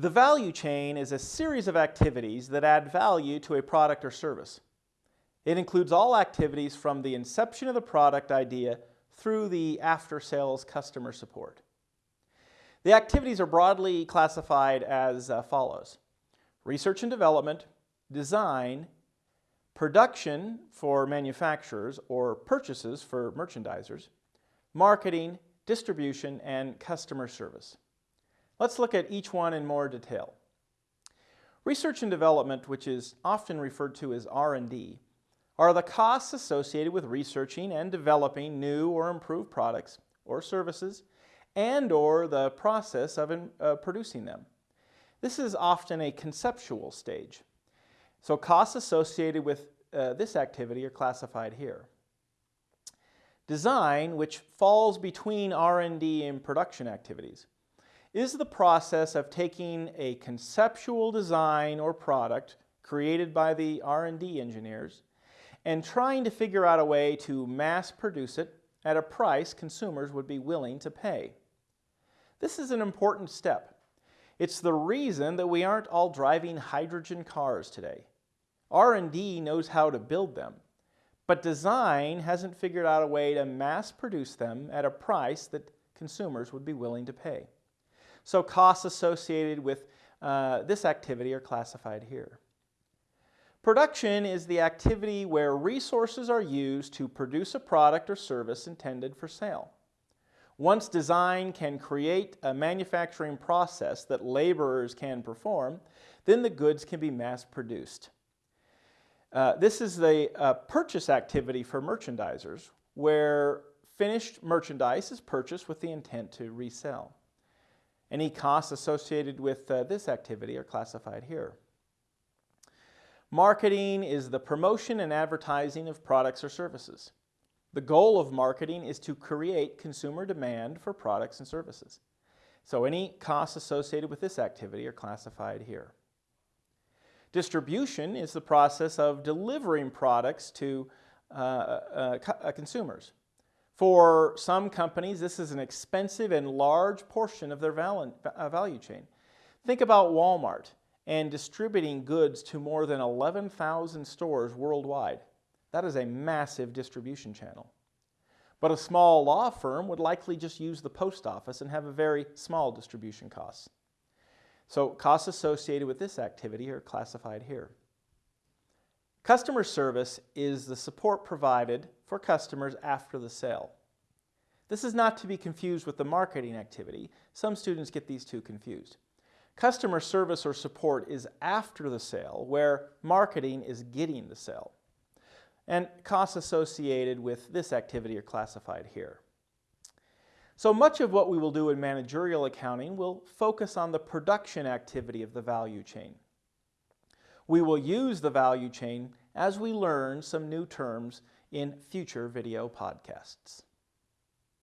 The value chain is a series of activities that add value to a product or service. It includes all activities from the inception of the product idea through the after-sales customer support. The activities are broadly classified as uh, follows. Research and development, design, production for manufacturers or purchases for merchandisers, marketing, distribution, and customer service. Let's look at each one in more detail. Research and development, which is often referred to as R&D, are the costs associated with researching and developing new or improved products or services and or the process of uh, producing them. This is often a conceptual stage. So costs associated with uh, this activity are classified here. Design, which falls between R&D and production activities, is the process of taking a conceptual design or product created by the R&D engineers and trying to figure out a way to mass produce it at a price consumers would be willing to pay. This is an important step. It's the reason that we aren't all driving hydrogen cars today. R&D knows how to build them, but design hasn't figured out a way to mass produce them at a price that consumers would be willing to pay. So costs associated with uh, this activity are classified here. Production is the activity where resources are used to produce a product or service intended for sale. Once design can create a manufacturing process that laborers can perform, then the goods can be mass produced. Uh, this is the uh, purchase activity for merchandisers, where finished merchandise is purchased with the intent to resell. Any costs associated with uh, this activity are classified here. Marketing is the promotion and advertising of products or services. The goal of marketing is to create consumer demand for products and services. So any costs associated with this activity are classified here. Distribution is the process of delivering products to uh, uh, uh consumers. For some companies, this is an expensive and large portion of their uh, value chain. Think about Walmart and distributing goods to more than 11,000 stores worldwide. That is a massive distribution channel. But a small law firm would likely just use the post office and have a very small distribution cost. So costs associated with this activity are classified here. Customer service is the support provided for customers after the sale. This is not to be confused with the marketing activity. Some students get these two confused. Customer service or support is after the sale, where marketing is getting the sale. And costs associated with this activity are classified here. So much of what we will do in managerial accounting will focus on the production activity of the value chain. We will use the value chain as we learn some new terms in future video podcasts.